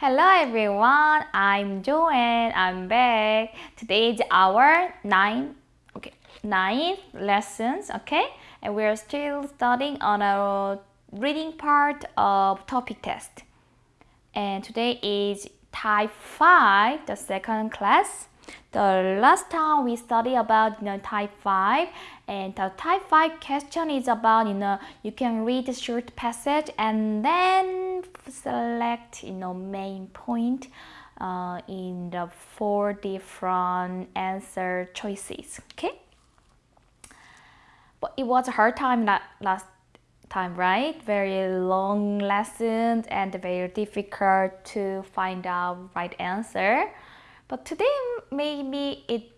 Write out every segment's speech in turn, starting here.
Hello everyone, I'm Joanne. I'm back. Today is our ninth, okay, ninth lessons, okay? And we're still studying on our reading part of TOPIK test. And today is type 5, the second class. The last time we studied about you know, type 5 and the type 5 question is about you know you can read the short passage and then select you know main point uh, in the four different answer choices okay? But it was a hard time last time right? Very long lessons and very difficult to find out right answer but today, maybe it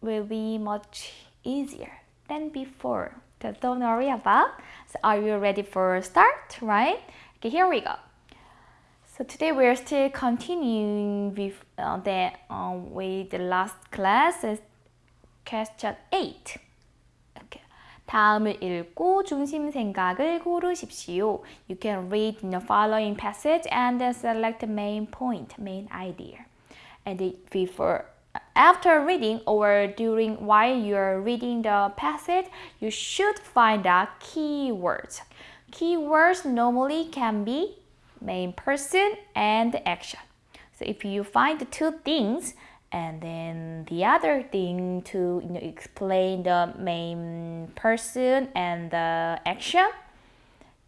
will be much easier than before. So don't worry about. So are you ready for start, right? Okay, here we go. So today we're still continuing with uh, the uh, with the last class is question 8. Okay. 다음을 읽고 중심 생각을 고르십시오. You can read the following passage and select the main point, main idea and before after reading or during while you're reading the passage, you should find the keywords. Keywords normally can be main person and action. So if you find the two things and then the other thing to you know, explain the main person and the action,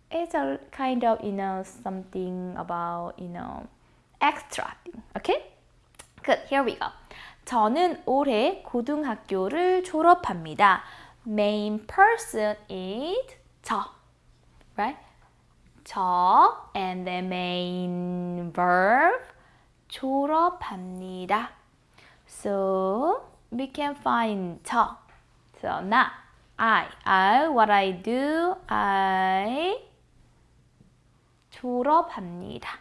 it's a kind of you know something about you know extra thing. Okay. Good. Here we go. 저는 올해 고등학교를 졸업합니다. Main person is 저. Right? 저 and the main verb 졸업합니다. So we can find 저. So 나 I. I what I do I 졸업합니다.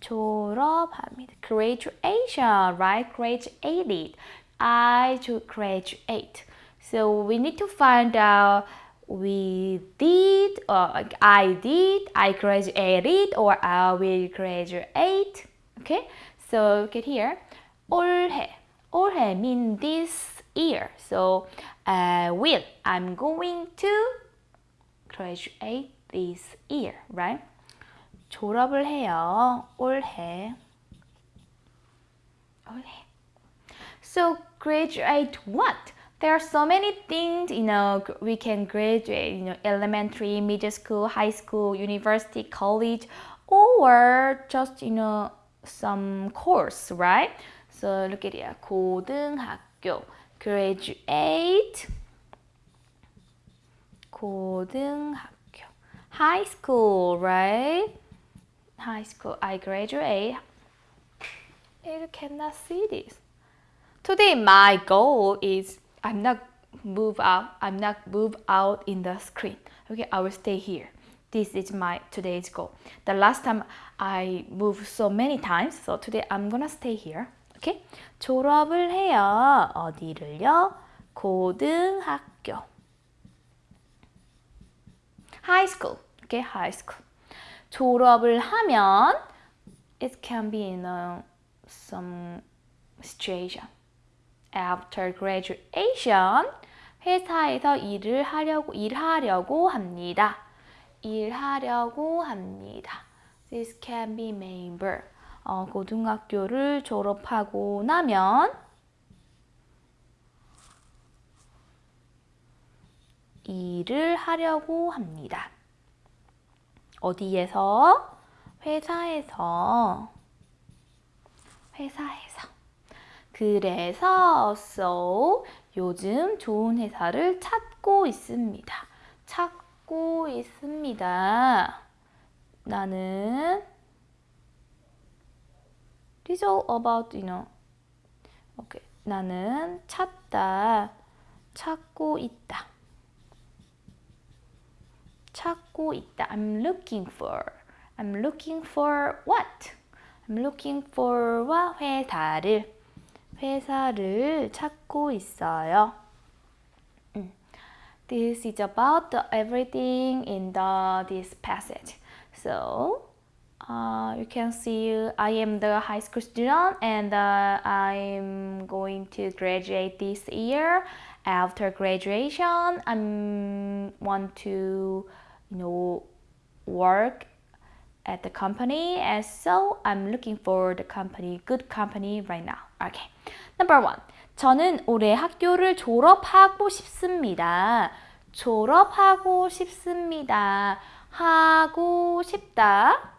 졸업합니다. Graduation, right? Graduated. I to graduate. So we need to find out we did or I did, I graduated or I will graduate. Okay, so get here. 올해. 올해 mean this year. So uh, will. I'm going to graduate this year, right? 졸업을 해요. 올해. 올해. So graduate what? There are so many things, you know, we can graduate, you know, elementary, middle school, high school, university, college, or just, you know, some course, right? So look at it, 고등학교, graduate, 고등학교, high school, right? high school, I graduate. You cannot see this. Today my goal is I'm not move out. I'm not move out in the screen. Okay, I will stay here. This is my today's goal. The last time I moved so many times, so today I'm gonna stay here. Okay? 졸업을 해요. 어디를요? 고등학교. High school. Okay, high school. 졸업을 하면 it can be in a, some situation. After graduation, 회사에서 일을 하려고 일하려고 합니다. 일하려고 합니다. This can be verb. 어, 고등학교를 졸업하고 나면 일을 하려고 합니다. 어디에서? 회사에서. 회사에서. 그래서 so 요즘 좋은 회사를 찾고 있습니다. 찾고 있습니다. 나는 This all about, you know. Okay. 나는 찾다, 찾고 있다. 찾고 있다. I'm looking for. I'm looking for what? I'm looking for와 회사를 회사를 찾고 있어요. This is about the everything in the this passage. So uh, you can see I am the high school student and uh, I'm going to graduate this year. After graduation, I want to, you know, work at the company and so I'm looking for the company, good company right now. Okay. Number one. 저는 올해 학교를 졸업하고 싶습니다. 졸업하고 싶습니다. 하고 싶다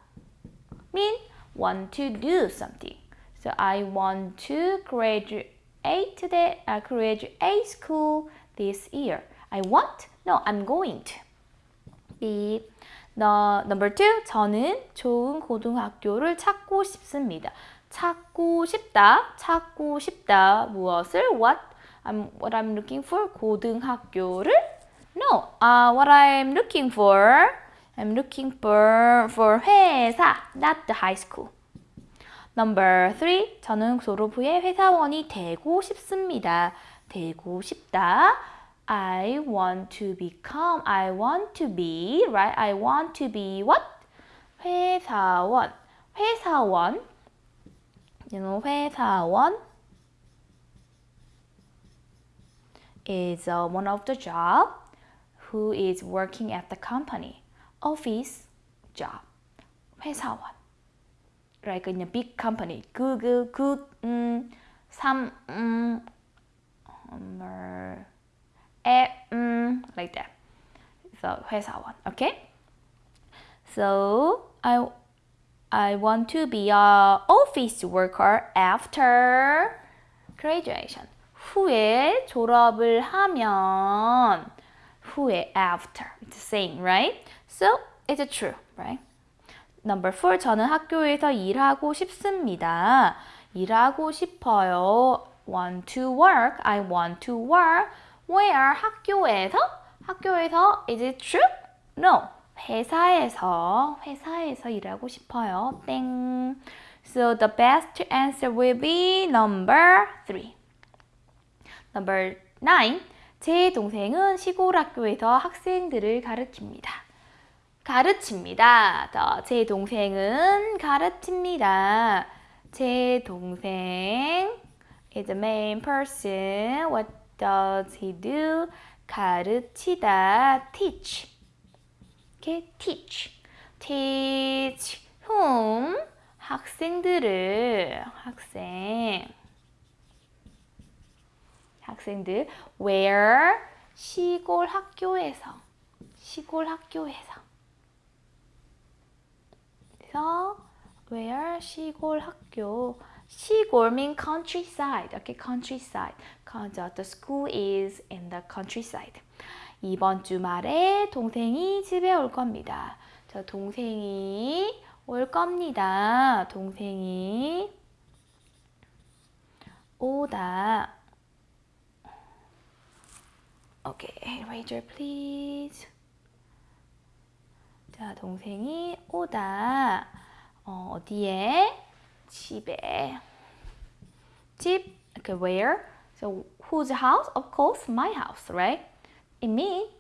mean want to do something. So I want to graduate the uh, graduate school this year. I want? No, I'm going to. B. The, number two, 저는 좋은 고등학교를 찾고 싶습니다. 찾고 싶다, 찾고 싶다. 무엇을? What? I'm, what I'm looking for? 고등학교를? No, uh, what I'm looking for? I'm looking for, for 회사, not the high school. Number three, 저는 졸업 후에 회사원이 되고 싶습니다. 되고 싶다. I want to become, I want to be, right? I want to be what? 회사원. 회사원. You know, 회사원 is uh, one of the job who is working at the company. Office job. 회사원. Like in a big company. Google, good, um, some, um, um, um, like that. So 회사원, okay? So I I want to be a office worker after graduation. 후에 졸업을 하면 후에 after. It's the same, right? So it's true, right? Number four, 저는 학교에서 일하고 싶습니다. 일하고 싶어요. Want to work. I want to work. Where? 학교에서? 학교에서 is it true? No. 회사에서 회사에서 일하고 싶어요. 땡. So the best answer will be number three. Number nine. 제 동생은 시골 학교에서 학생들을 가르칩니다. 가르칩니다. 자, 제 동생은 가르칩니다. 제 동생 is the main person. What does he do? 가르치다. teach. Okay, teach. teach whom? 학생들을 학생 학생들 where 시골 학교에서 시골 학교에서 그래서 where 시골 학교 시골 mean countryside okay countryside the school is in the countryside 이번 주말에 동생이 집에 올 겁니다 저 동생이 올 겁니다 동생이 오다 Okay, Ranger please. 자, 동생이 오다. 어, 어디에? 집에. 집, okay, where? So, whose house? Of course, my house, right? In me,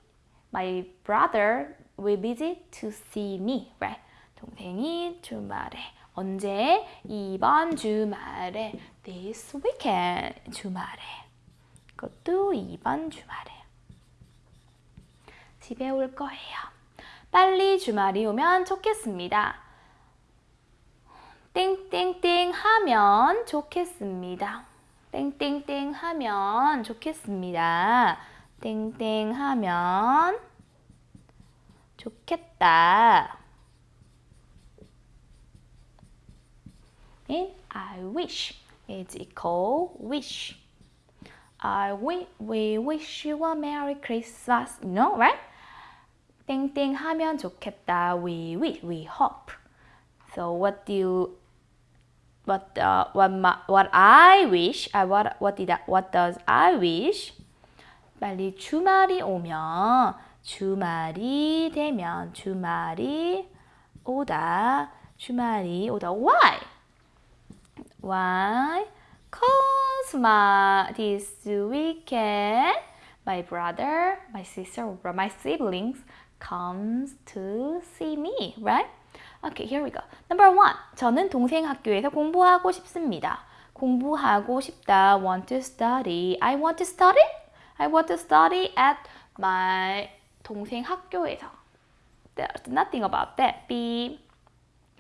my brother will visit to see me, right? 동생이 주말에. 언제? 이번 주말에. This weekend. 주말에. 그것도 이번 주말에. 집에 올 거예요. 빨리 주말이 오면 좋겠습니다. 땡땡땡 하면 좋겠습니다. 땡땡땡 하면 좋겠습니다. 땡땡 하면 좋겠다. In I wish is equal wish. I we, we wish you a Merry Christmas. You know, right? 땡땡 하면 좋겠다. We wish, we hope. So what do you what uh, what my, what I wish? I what what did I, what does I wish? 빨리 주말이 오면 주말이 되면 주말이 오다 주말이 오다 why? Why? Cause my this weekend my brother, my sister, or my siblings comes to see me, right? Okay, here we go. Number one. 저는 동생 학교에서 공부하고 싶습니다. 공부하고 싶다. Want to study. I want to study. I want to study at my 동생 학교에서. There's nothing about that. B.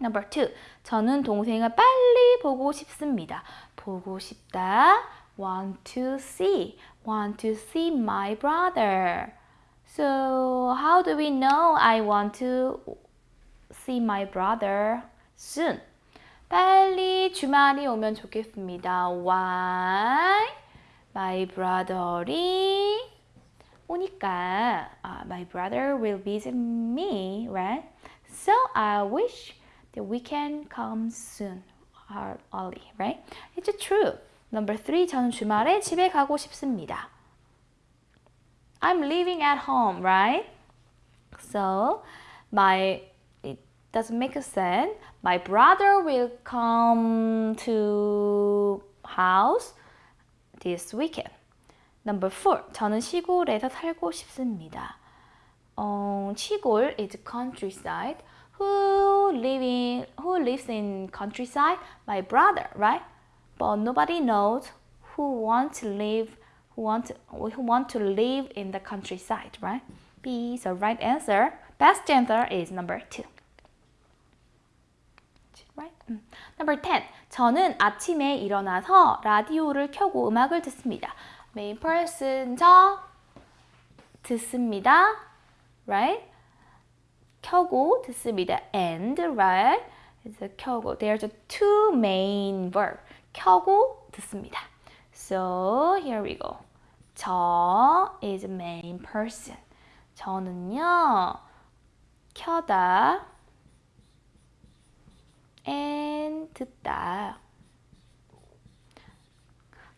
Number two. 저는 동생을 빨리 보고 싶습니다. 보고 싶다. Want to see. Want to see my brother. So how do we know I want to see my brother soon? 빨리 주말이 오면 좋겠습니다. Why? My brother이 오니까 uh, my brother will visit me, right? So I wish that we can come soon or early, right? It's true. Number three, 저는 주말에 집에 가고 싶습니다. I'm living at home, right? So my it doesn't make a sense. My brother will come to house this weekend. Number four, 저는 시골에서 살고 싶습니다. 어, 시골 is countryside. Who live in who lives in countryside? My brother, right? But nobody knows who wants to live who want to, who want to live in the countryside, right? B is the right answer. Best answer is number two. Right? Number 10. 저는 아침에 일어나서 라디오를 켜고 음악을 듣습니다. Main person 저 듣습니다. Right? 켜고 듣습니다. And right? A 켜고. There's two main verb. 켜고 듣습니다. So here we go. 저 is main person. 저는요 켜다 and 듣다.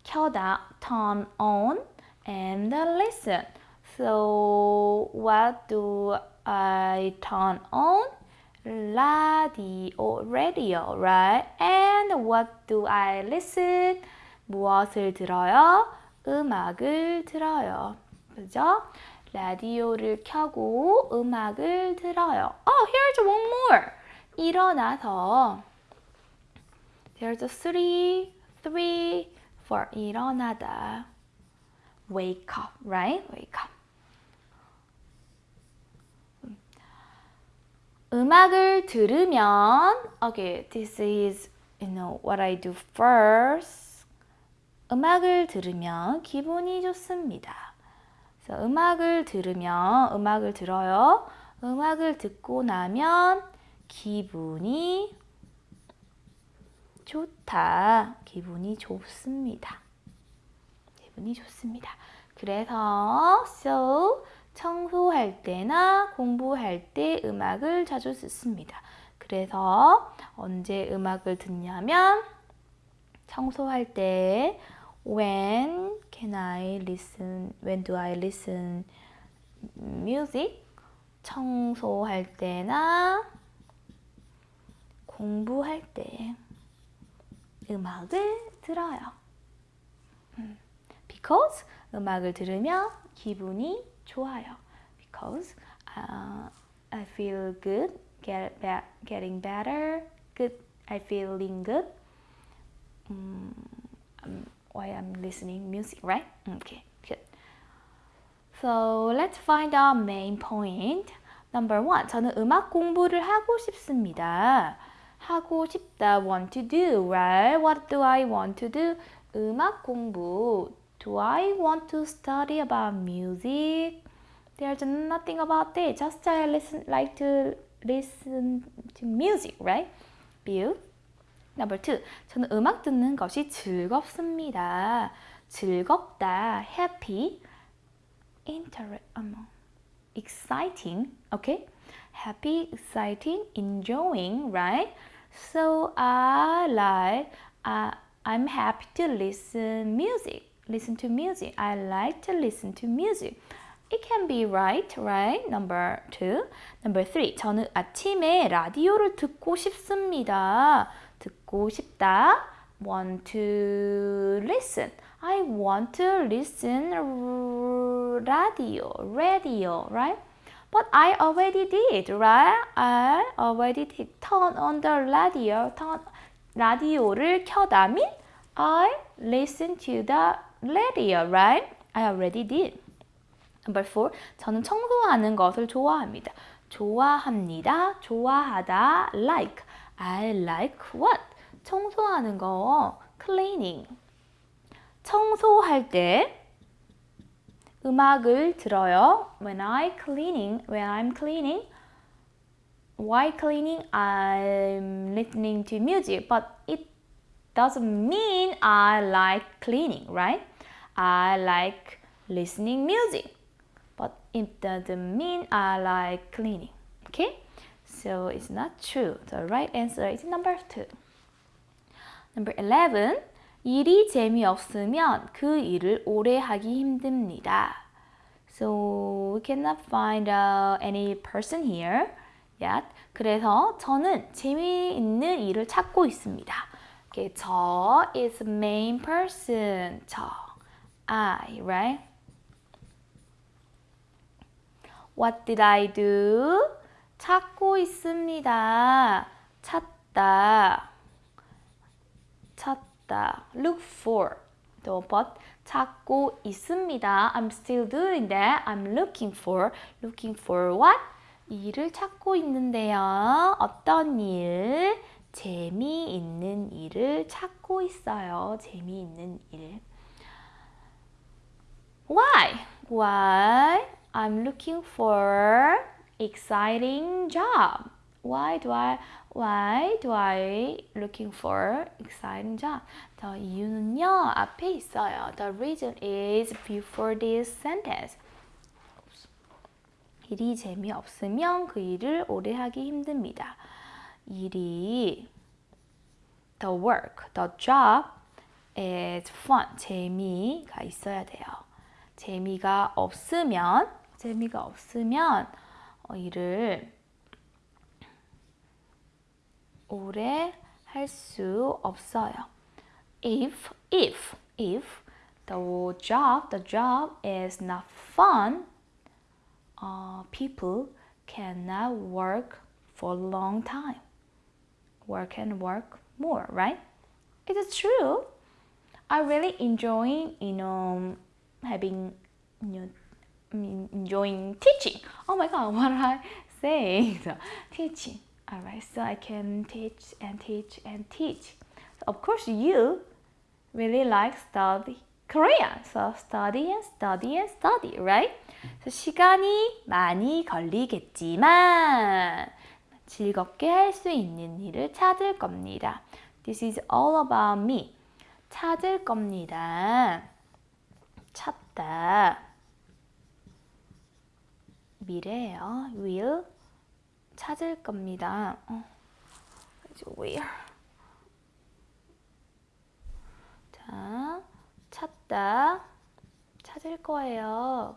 켜다 turn on and listen. So what do I turn on? Radio, radio, right? And what do I listen? 무엇을 들어요? 음악을 들어요. 그죠? 라디오를 켜고 음악을 들어요. Oh, here's one more. 일어나서. There's a three, three, four. 일어나다. Wake up, right? Wake up. 음악을 들으면 okay, this is you know what I do first. 음악을 들으면 기분이 좋습니다. 음악을 들으면 음악을 들어요. 음악을 듣고 나면 기분이 좋다. 기분이 좋습니다. 기분이 좋습니다. 그래서 so 청소할 때나 공부할 때 음악을 자주 듣습니다. 그래서 언제 음악을 듣냐면 청소할 때 when can I listen when do I listen music 청소할 때나 공부할 때 음악을 들어요. because 음악을 들으면 기분이 좋아요. Because uh, I feel good, get, getting better, good. I feeling good. Um, um, while I'm listening music, right? Okay, good. So let's find our main point. Number one, 저는 음악 공부를 하고 싶습니다. 하고 싶다, want to do, right? What do I want to do? 음악 공부. Do I want to study about music? There's nothing about it. Just I listen, like to listen to music, right? View. Number two. 저는 음악 듣는 것이 즐겁습니다. 즐겁다, happy, inter, um, exciting, okay? Happy, exciting, enjoying, right? So I like, uh, I'm happy to listen music. listen to music. I like to listen to music. It can be right, right? Number two. Number three. 저는 아침에 라디오를 듣고 싶습니다. 듣고 싶다. Want to listen. I want to listen radio, radio, right? But I already did, right? I already did. Turn on the radio. Turn 라디오를 켜다 mean I listen to the radio, right? I already did. Number four, 저는 청소하는 것을 좋아합니다. 좋아합니다. 좋아하다. Like. I like what? 청소하는 거. Cleaning. 청소할 때 음악을 들어요. When I cleaning, when I'm cleaning, while cleaning, I'm listening to music, but it doesn't mean I like cleaning, right? I like listening music, but it doesn't mean I like cleaning. Okay? So it's not true. The right answer is number two. Number 11. 일이 재미없으면 그 일을 오래 하기 힘듭니다. So we cannot find uh, any person here yet. 그래서 저는 재미있는 일을 찾고 있습니다. Okay, 저 is main person. 저, I, right? What did I do? 찾고 있습니다. 찾다. 찾다. Look for. 또 but 찾고 있습니다. I'm still doing that. I'm looking for. Looking for what? 일을 찾고 있는데요. 어떤 일? 재미있는 일을 찾고 있어요. 재미있는 일. Why? Why? I'm looking for exciting job. Why do I why do I looking for exciting job? 더 이유는요 앞에 있어요. The reason is before this sentence. 일이 재미없으면 그 일을 오래 하기 힘듭니다. 일이 the work, the job is fun. 재미가 있어야 돼요. 재미가 없으면 재미가 없으면 어, 일을 오래 할 수 없어요. If, if, if the job, the job is not fun, uh, people cannot work for a long time. Work and work more, right? It is true. I really enjoy, you know, having, you know, enjoying teaching. Oh my God, what am I saying? teaching. All right, so I can teach and teach and teach. So of course, you really like study Korean. So study and study and study, right? So 시간이 많이 걸리겠지만 즐겁게 할 수 있는 일을 찾을 겁니다. This is all about me. 찾을 겁니다. 찾다. 미래예요. will 찾을 겁니다. 어, where? 자, 찾다. 찾을 거예요.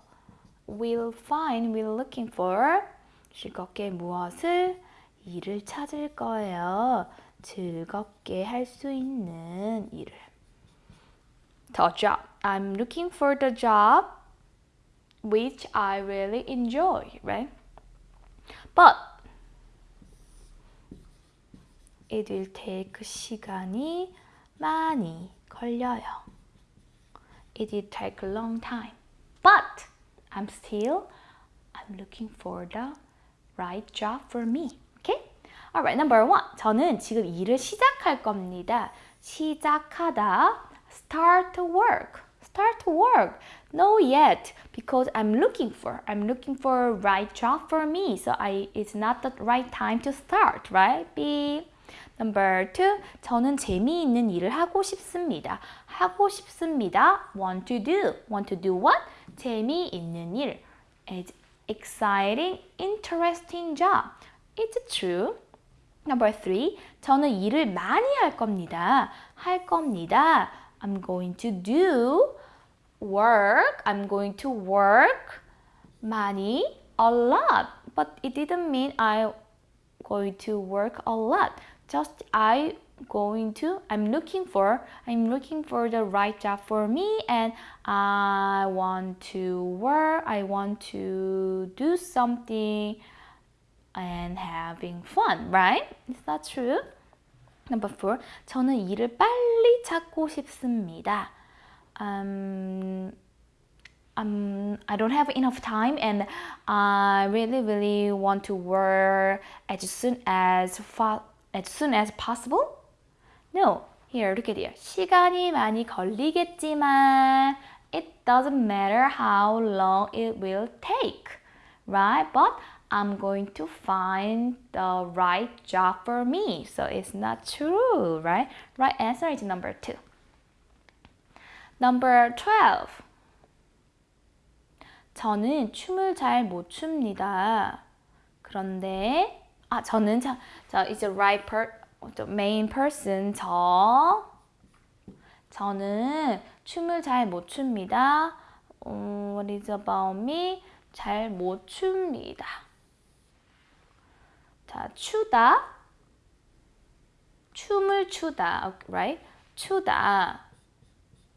will find, will looking for. 즐겁게 무엇을? 일을 찾을 거예요. 즐겁게 할 수 있는 일을. The job. I'm looking for the job which I really enjoy, right? But it will take 시간이 많이 걸려요. It will take a long time. But I'm still I'm looking for the right job for me. Okay? Alright, number one. 저는 지금 일을 시작할 겁니다. 시작하다. Start to work. Start to work. No yet because I'm looking for. I'm looking for a right job for me. So I it's not the right time to start, right? B. Number two. 저는 재미있는 일을 하고 싶습니다. 하고 싶습니다. Want to do. Want to do what? 재미있는 일. It's exciting, interesting job. It's true. Number three. 저는 일을 많이 할 겁니다. 할 겁니다. I'm going to do work. I'm going to work 많이 a lot. But it didn't mean I'm going to work a lot. Just I going to I'm looking for I'm looking for the right job for me and I want to work I want to do something and having fun right is that true number four 저는 일을 빨리 찾고 싶습니다 um, um, I don't have enough time and I really really want to work as soon as fa as soon as possible No, here look at here. 시간이 많이 걸리겠지만 it doesn't matter how long it will take, right? But I'm going to find the right job for me. So it's not true, right? Right answer is number two. Number 12. 저는 춤을 잘 못 춥니다. 그런데 아 저는 자, 자 이제 right per the main person 저 저는 춤을 잘 못 춥니다. 음, what is about me? 잘 못 춥니다. 자, 추다. 춤을 추다. right? 추다.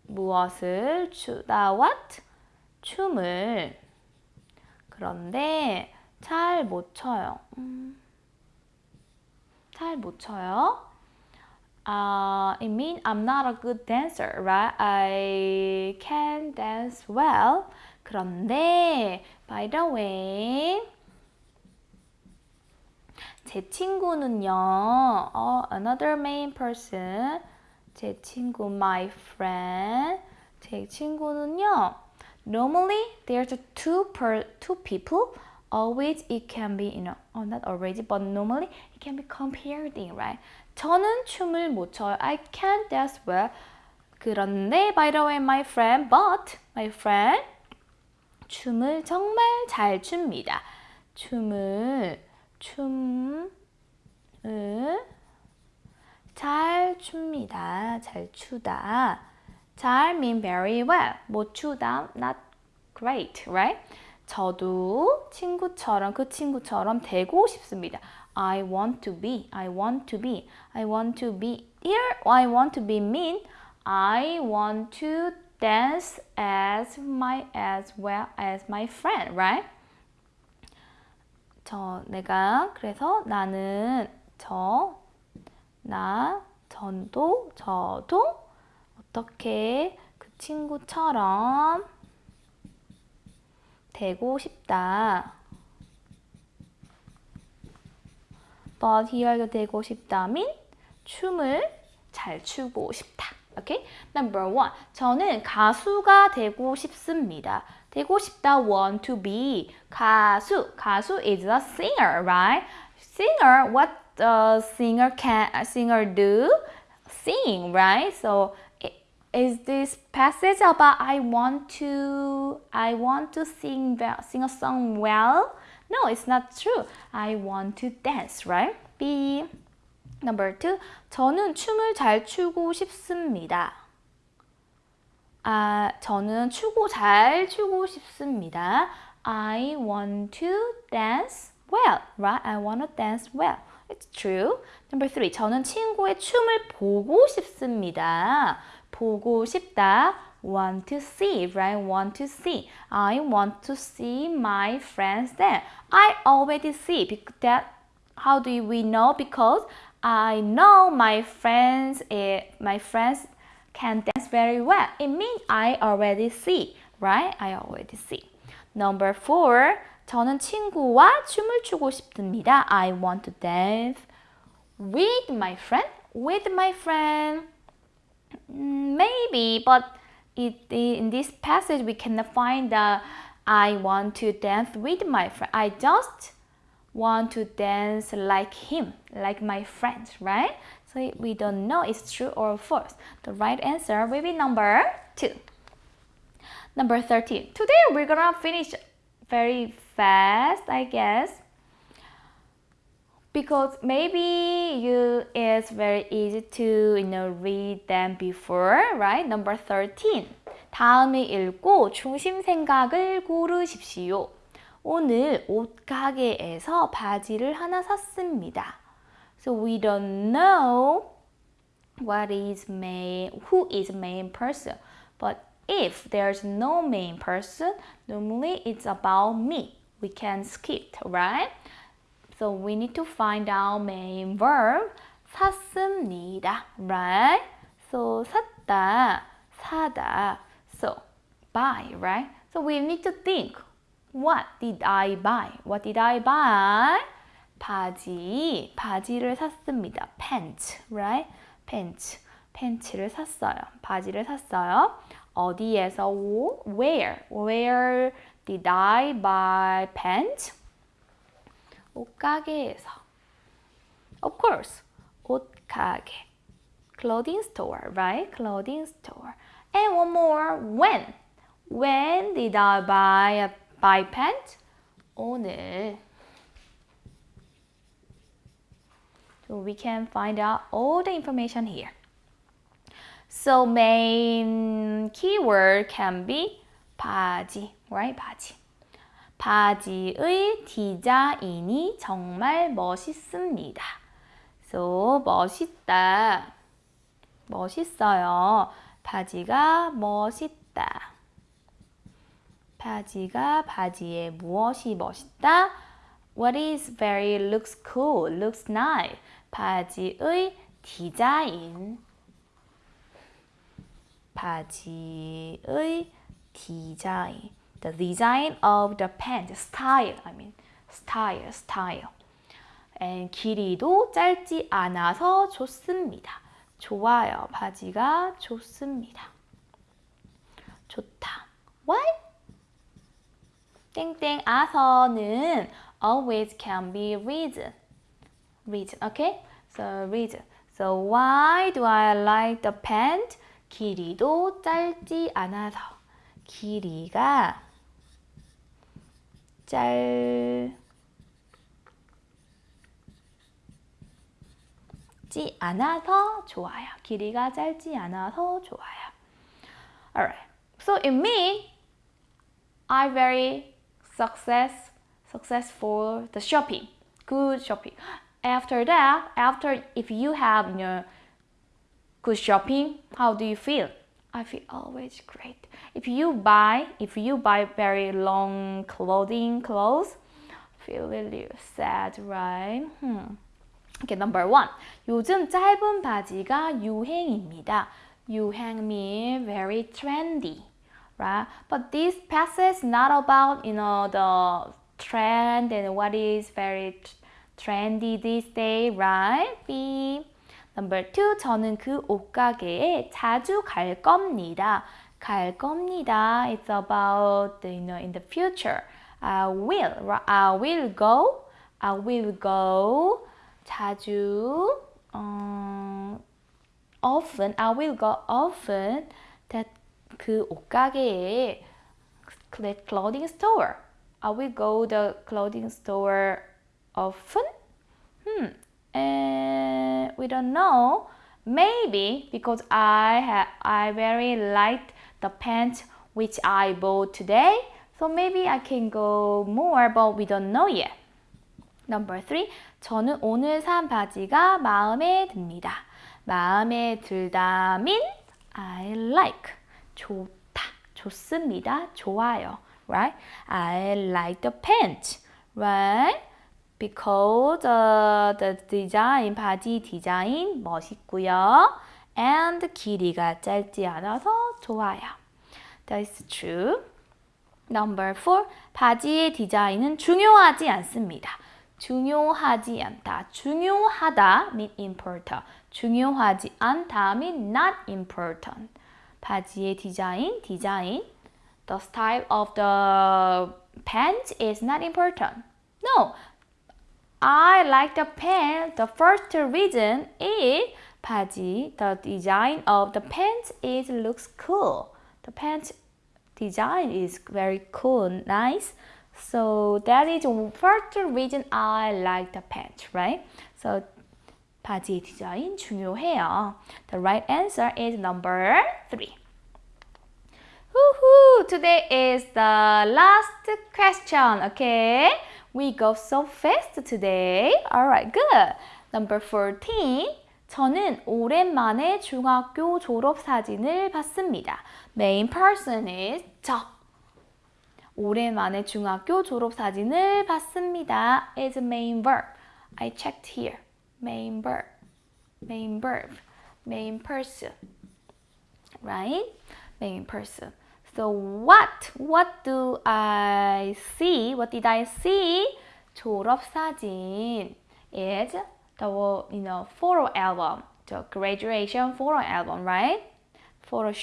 무엇을 추다? what? 춤을. 그런데 잘 못 춰요. 음. 잘못 춰요. Uh, it means I'm not a good dancer, right? I can dance well. 그런데, by the way, 제 친구는요, 어, another main person, 제 친구, my friend, 제 친구는요, normally there's two per two people always it can be you know oh not already but normally it can be comparing right 저는 춤을 못 춰요 I can't dance well 그런데 by the way my friend but my friend 춤을 정말 잘 춥니다 춤을 춤을 잘 춥니다 잘 추다 잘 mean very well 못 추다 not great right 저도 친구처럼 그 친구처럼 되고 싶습니다. I want to be, I want to be, I want to be here, I want to be mean, I want to dance as my as well as my friend, right? 저 내가 그래서 나는 저 나 전도 저도 어떻게 그 친구처럼 되고 싶다. Here가 되고 싶다면 춤을 잘 추고 싶다. Okay? Number one. 저는 가수가 되고 싶습니다. 되고 싶다. Want to be. 가수. 가수 is a singer, right? Singer. What does singer can singer do? Sing, right? So is this passage about I want to I want to sing sing a song well? No, it's not true. I want to dance, right? B. Number two. 저는 춤을 잘 추고 싶습니다. 아, 저는 추고 잘 추고 싶습니다. I want to dance well, right? I want to dance well. It's true. Number three. 저는 친구의 춤을 보고 싶습니다. 보고 싶다. want to see, right? want to see. I want to see my friends dance. I already see because that how do we know? Because I know my friends eh, my friends can dance very well. It means I already see, right? I already see. Number four. 저는 친구와 춤을 추고 싶습니다. I want to dance with my friend. With my friend. Mm, maybe, but it, in this passage we cannot find the I want to dance with my friend. I just want to dance like him, like my friends, right? So we don't know it's true or false. The right answer will be number two. Number 13. Today we're gonna finish very fast, I guess because maybe you it's very easy to you know read them before right number 13 다음을 읽고 중심 생각을 고르십시오 오늘 옷가게에서 바지를 하나 샀습니다 so we don't know what is main, who is main person. But if there's no main person, normally it's about me. We can skip, right? So we need to find out main verb 샀습니다, right? So 샀다, 사다. So buy, right? So we need to think. What did I buy? What did I buy? 바지, 바지를 샀습니다. pants, right? pants, 팬츠를 샀어요. 바지를 샀어요. 어디에서? Where? Where did I buy pants? 옷가게에서. Of course, 옷가게. Clothing store, right? Clothing store. And one more, when? When did I buy a buy pants? 오늘. So we can find out all the information here. So main keyword can be 바지, right? 바지. 바지의 디자인이 정말 멋있습니다. So 멋있다. 멋있어요. 바지가 멋있다. 바지가 바지에 무엇이 멋있다? What is very looks cool, looks nice. 바지의 디자인. 바지의 디자인. The design of the pant, style. I mean, style, style. And 길이도 짧지 않아서 좋습니다. 좋아요. 바지가 좋습니다. 좋다. Why? 땡땡 아서는 always can be reason. Reason, okay? So reason. So why do I like the pant? 길이도 짧지 않아서. 길이가 짧지 않아서 좋아요. 길이가 짧지 않아서 좋아요. Alright. So in me, I very success successful the shopping. Good shopping. After that, after if you have you know, good shopping, how do you feel? I feel always great. If you buy, if you buy very long clothing clothes, feel really sad, right? Hmm. Okay, number one. 요즘 짧은 바지가 유행입니다. 유행 means very trendy, right? But this passage is not about, you know, the trend and what is very trendy these days, right? B. Number two, 저는 그 옷가게에 자주 갈 겁니다. 갈 겁니다. It's about, you know, in the future. I will, I will go, I will go. 자주, um, often, I will go often. That 그 옷가게에 clothing store. I will go the clothing store often. Hmm. And we don't know. Maybe because I have I very liked the pants which I bought today. So maybe I can go more, but we don't know yet. Number three, 저는 오늘 산 바지가 마음에 듭니다. 마음에 들다 mean I like. 좋다, 좋습니다, 좋아요. Right? I like the pants. Right? Because uh, the design, 바지 디자인 멋있고요. and 길이가 짧지 않아서 좋아요. That's true. Number four, 바지의 디자인은 중요하지 않습니다. 중요하지 않다. 중요하다 mean important. 중요하지 않다 mean not important. 바지의 디자인, 디자인. The style of the pants is not important. No, I like the pen. The first reason is 바지. The design of the pants is looks cool. The pants design is very cool, nice. So that is first reason I like the pants, right? So 바지 디자인 중요해요. The right answer is number three. Woohoo! Today is the last question, okay? We go so fast today. Alright, good. Number 14. 저는 오랜만에 중학교 졸업 사진을 봤습니다. Main person is 저. 오랜만에 중학교 졸업 사진을 봤습니다. is main verb. I checked here. Main verb. Main verb. Main person. Right? Main person. So what? What do I see? What did I see? 졸업사진 is the you know photo album, the graduation photo album, right? Photo,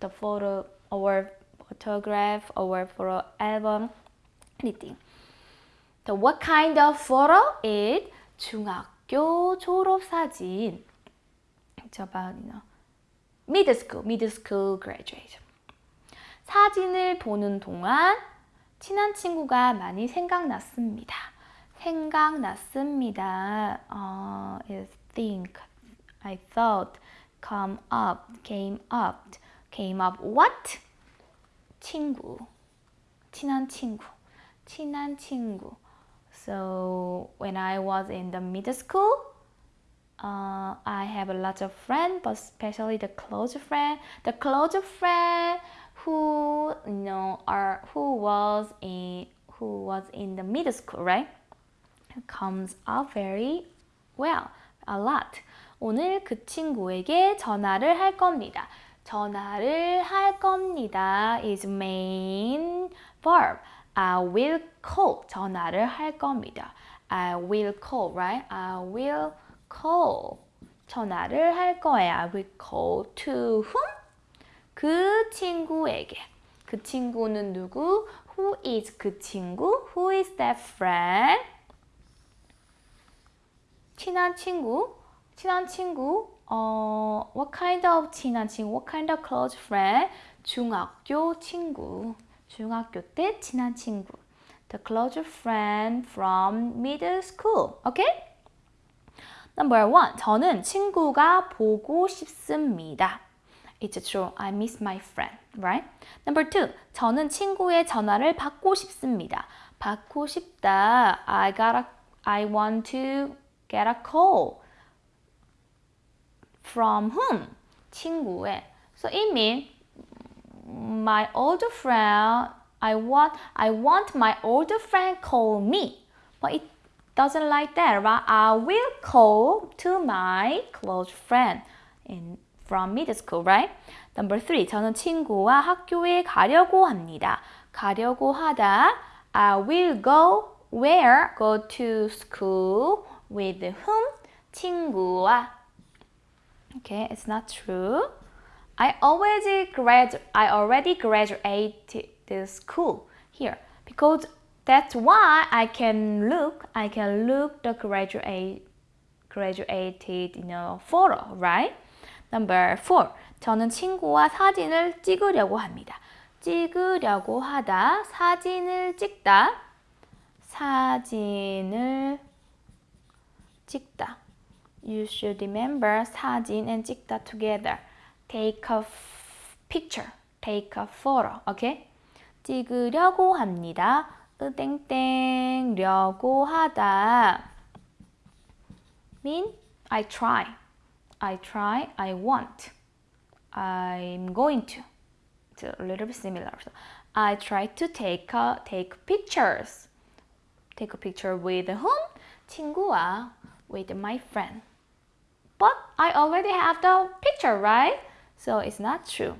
the photo or photograph or photo album, anything. So what kind of photo is 중학교 졸업사진? It's about you know middle school, middle school graduation. 사진을 보는 동안 친한 친구가 많이 생각났습니다. 생각났습니다. Uh, I think, I thought, come up, came up, came up. What? 친구, 친한 친구, 친한 친구. So when I was in the middle school, uh, I have a lot of friends, but especially the close friend. The close friend who you know are who was in who was in the middle school, right? comes up very well, a lot. 오늘 그 친구에게 전화를 할 겁니다. 전화를 할 겁니다 is main verb. I will call. 전화를 할 겁니다. I will call, right? I will call. 전화를 할 거예요. I will call to whom? 그 친구에게. 그 친구는 누구? Who is 그 친구? Who is that friend? 친한 친구. 친한 친구. 어, what kind of 친한 친구? What kind of close friend? 중학교 친구. 중학교 때 친한 친구. The close friend from middle school. Okay? Number one. 저는 친구가 보고 싶습니다. It's true. I miss my friend. Right? Number two. 저는 친구의 전화를 받고 싶습니다. 받고 싶다. I gotta, I want to get a call. From whom? 친구의. So it means my older friend, I want, I want my older friend call me. But it doesn't like that, right? I will call to my close friend in from middle school, right? Number three, 저는 친구와 학교에 가려고 합니다. 가려고 하다. I will go where? Go to school with whom? 친구와. Okay, it's not true. I already grad I already graduated the school here because that's why I can look I can look the graduate graduated you know photo, right? Number four. 저는 친구와 사진을 찍으려고 합니다. 찍으려고 하다, 사진을 찍다, 사진을 찍다. You should remember 사진 and 찍다 together. Take a picture, take a photo, okay? 찍으려고 합니다. 으땡땡 려고 하다. mean I try. I try, I want, I'm going to. It's a little bit similar. So I try to take a, take pictures. Take a picture with whom? 친구와 with my friend. But I already have the picture, right? So it's not true.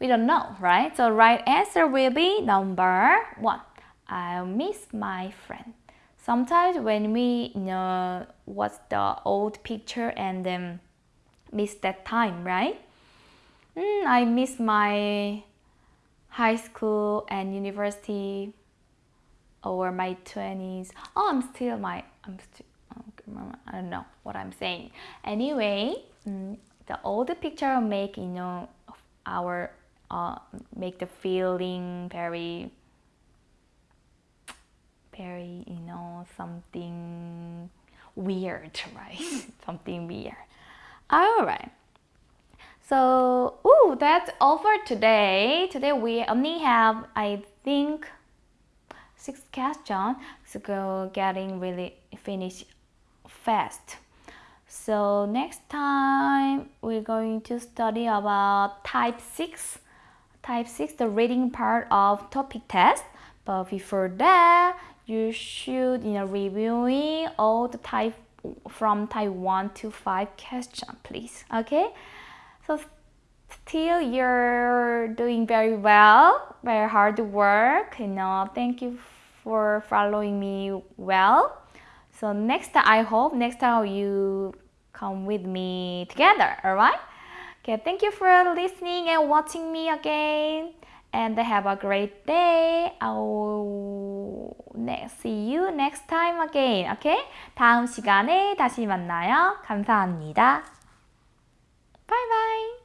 We don't know, right? So right answer will be number one. I miss my friend. Sometimes when we know what's the old picture and then miss that time, right? Mm, I miss my high school and university or my 20s. Oh, I'm still my, I'm still, I don't know what I'm saying. Anyway, mm, the old picture make, you know, our, uh, make the feeling very very, you know, something weird, right? something weird. All right. So, ooh, that's all for today. Today we only have, I think, six questions. So, getting really finished fast. So next time we're going to study about type 6. Type 6, the reading part of TOPIK test. But before that, you should you know reviewing all the type from type 1 to 5 question please okay? So still you're doing very well very hard work you know thank you for following me well. So next time i hope next time you come with me together all right okay thank you for listening and watching me again and have a great day. I'll see you next time again. Okay? 다음 시간에 다시 만나요. 감사합니다. Bye bye.